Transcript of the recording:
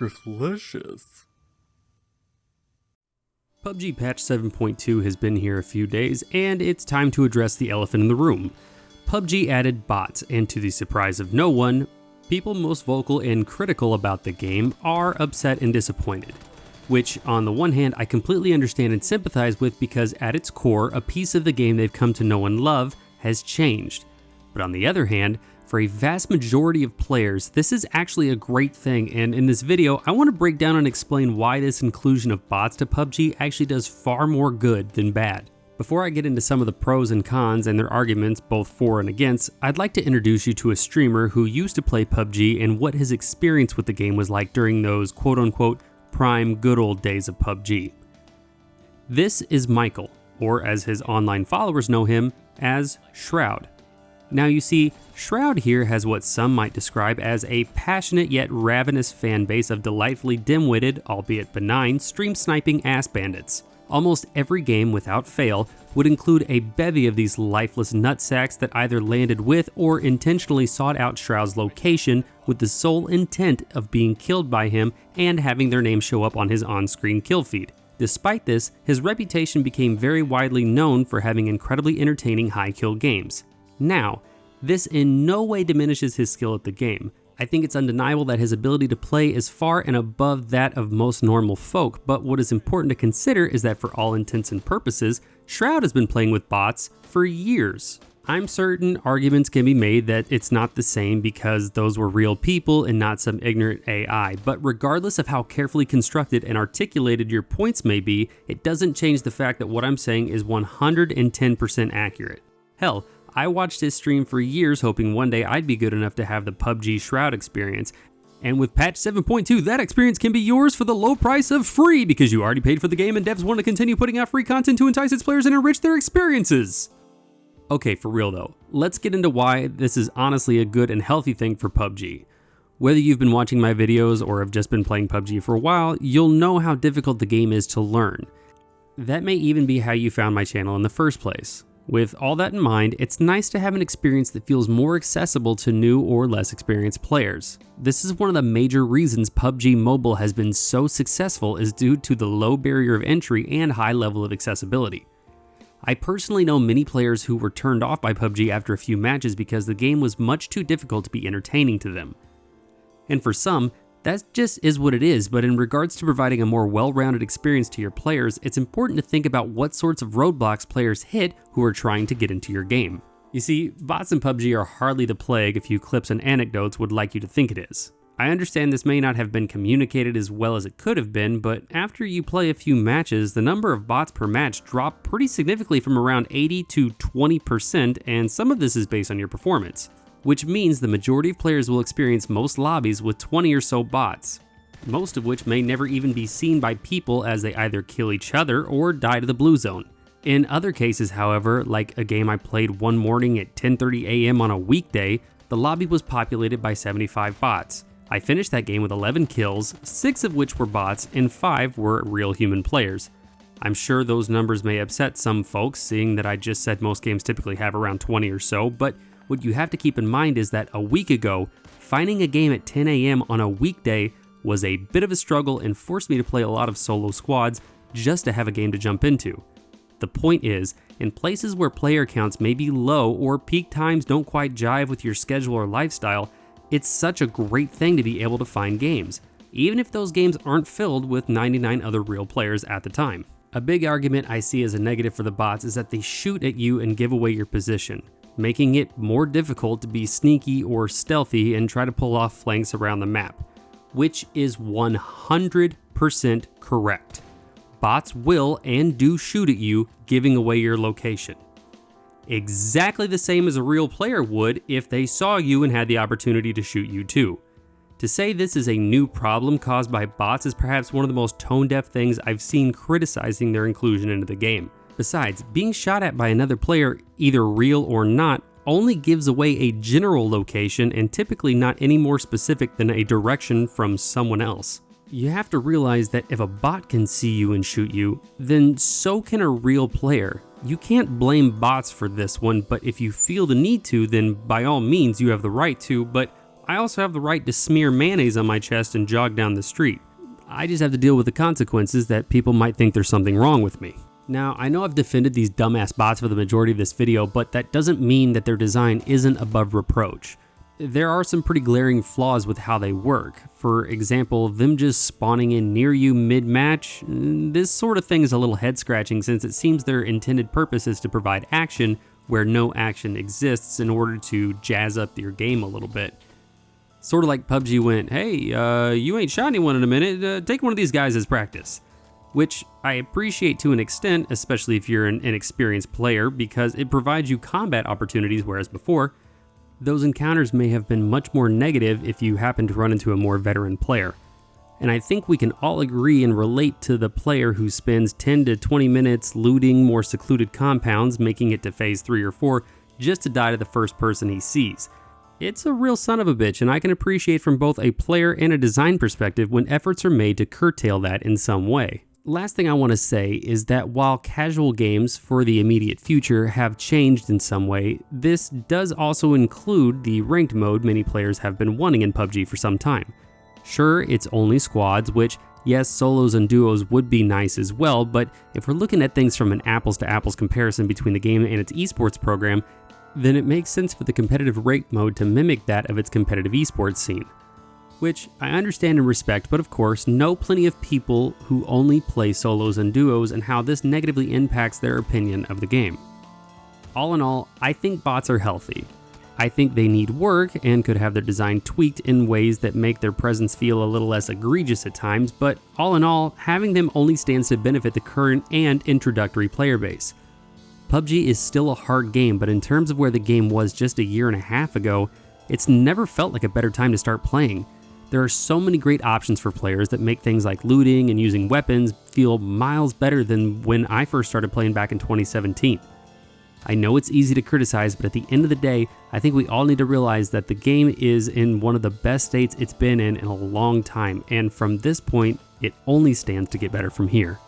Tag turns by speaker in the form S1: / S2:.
S1: looks delicious.
S2: PUBG patch 7.2 has been here a few days, and it's time to address the elephant in the room. PUBG added bots, and to the surprise of no one, people most vocal and critical about the game are upset and disappointed. Which, on the one hand, I completely understand and sympathize with because at its core, a piece of the game they've come to know and love has changed. But on the other hand, for a vast majority of players, this is actually a great thing, and in this video, I want to break down and explain why this inclusion of bots to PUBG actually does far more good than bad. Before I get into some of the pros and cons and their arguments both for and against, I'd like to introduce you to a streamer who used to play PUBG and what his experience with the game was like during those quote unquote prime good old days of PUBG. This is Michael, or as his online followers know him, as Shroud. Now you see, Shroud here has what some might describe as a passionate yet ravenous fan base of delightfully dim-witted, albeit benign, stream sniping ass bandits. Almost every game without fail would include a bevy of these lifeless nutsacks that either landed with or intentionally sought out Shroud's location with the sole intent of being killed by him and having their name show up on his on-screen kill feed. Despite this, his reputation became very widely known for having incredibly entertaining high kill games. Now, this in no way diminishes his skill at the game. I think it's undeniable that his ability to play is far and above that of most normal folk, but what is important to consider is that for all intents and purposes, Shroud has been playing with bots for years. I'm certain arguments can be made that it's not the same because those were real people and not some ignorant AI, but regardless of how carefully constructed and articulated your points may be, it doesn't change the fact that what I'm saying is 110% accurate. Hell, I watched his stream for years hoping one day I'd be good enough to have the PUBG Shroud experience, and with patch 7.2, that experience can be yours for the low price of free because you already paid for the game and devs want to continue putting out free content to entice its players and enrich their experiences. Okay, for real though, let's get into why this is honestly a good and healthy thing for PUBG. Whether you've been watching my videos or have just been playing PUBG for a while, you'll know how difficult the game is to learn. That may even be how you found my channel in the first place. With all that in mind, it's nice to have an experience that feels more accessible to new or less experienced players. This is one of the major reasons PUBG Mobile has been so successful is due to the low barrier of entry and high level of accessibility. I personally know many players who were turned off by PUBG after a few matches because the game was much too difficult to be entertaining to them. And for some, that just is what it is, but in regards to providing a more well-rounded experience to your players, it's important to think about what sorts of roadblocks players hit who are trying to get into your game. You see, bots in PUBG are hardly the plague a few clips and anecdotes would like you to think it is. I understand this may not have been communicated as well as it could have been, but after you play a few matches, the number of bots per match drop pretty significantly from around 80 to 20%, and some of this is based on your performance which means the majority of players will experience most lobbies with 20 or so bots, most of which may never even be seen by people as they either kill each other or die to the blue zone. In other cases, however, like a game I played one morning at 10.30 am on a weekday, the lobby was populated by 75 bots. I finished that game with 11 kills, 6 of which were bots and 5 were real human players. I'm sure those numbers may upset some folks, seeing that I just said most games typically have around 20 or so, but what you have to keep in mind is that a week ago, finding a game at 10 a.m. on a weekday was a bit of a struggle and forced me to play a lot of solo squads just to have a game to jump into. The point is, in places where player counts may be low or peak times don't quite jive with your schedule or lifestyle, it's such a great thing to be able to find games, even if those games aren't filled with 99 other real players at the time. A big argument I see as a negative for the bots is that they shoot at you and give away your position making it more difficult to be sneaky or stealthy and try to pull off flanks around the map, which is 100% correct. Bots will and do shoot at you, giving away your location. Exactly the same as a real player would if they saw you and had the opportunity to shoot you too. To say this is a new problem caused by bots is perhaps one of the most tone-deaf things I've seen criticizing their inclusion into the game. Besides, being shot at by another player, either real or not, only gives away a general location and typically not any more specific than a direction from someone else. You have to realize that if a bot can see you and shoot you, then so can a real player. You can't blame bots for this one, but if you feel the need to, then by all means you have the right to, but I also have the right to smear mayonnaise on my chest and jog down the street. I just have to deal with the consequences that people might think there's something wrong with me. Now, I know I've defended these dumbass bots for the majority of this video, but that doesn't mean that their design isn't above reproach. There are some pretty glaring flaws with how they work. For example, them just spawning in near you mid-match, this sort of thing is a little head scratching since it seems their intended purpose is to provide action where no action exists in order to jazz up your game a little bit. Sort of like PUBG went, hey, uh, you ain't shot anyone in a minute, uh, take one of these guys as practice. Which I appreciate to an extent, especially if you're an inexperienced player, because it provides you combat opportunities, whereas before, those encounters may have been much more negative if you happen to run into a more veteran player. And I think we can all agree and relate to the player who spends 10 to 20 minutes looting more secluded compounds, making it to phase 3 or 4, just to die to the first person he sees. It's a real son of a bitch, and I can appreciate from both a player and a design perspective when efforts are made to curtail that in some way. Last thing I want to say is that while casual games for the immediate future have changed in some way, this does also include the ranked mode many players have been wanting in PUBG for some time. Sure, it's only squads, which, yes, solos and duos would be nice as well, but if we're looking at things from an apples to apples comparison between the game and its esports program, then it makes sense for the competitive ranked mode to mimic that of its competitive esports scene. Which I understand and respect, but of course, know plenty of people who only play solos and duos and how this negatively impacts their opinion of the game. All in all, I think bots are healthy. I think they need work and could have their design tweaked in ways that make their presence feel a little less egregious at times, but all in all, having them only stands to benefit the current and introductory player base. PUBG is still a hard game, but in terms of where the game was just a year and a half ago, it's never felt like a better time to start playing. There are so many great options for players that make things like looting and using weapons feel miles better than when I first started playing back in 2017. I know it's easy to criticize, but at the end of the day, I think we all need to realize that the game is in one of the best states it's been in in a long time, and from this point, it only stands to get better from here.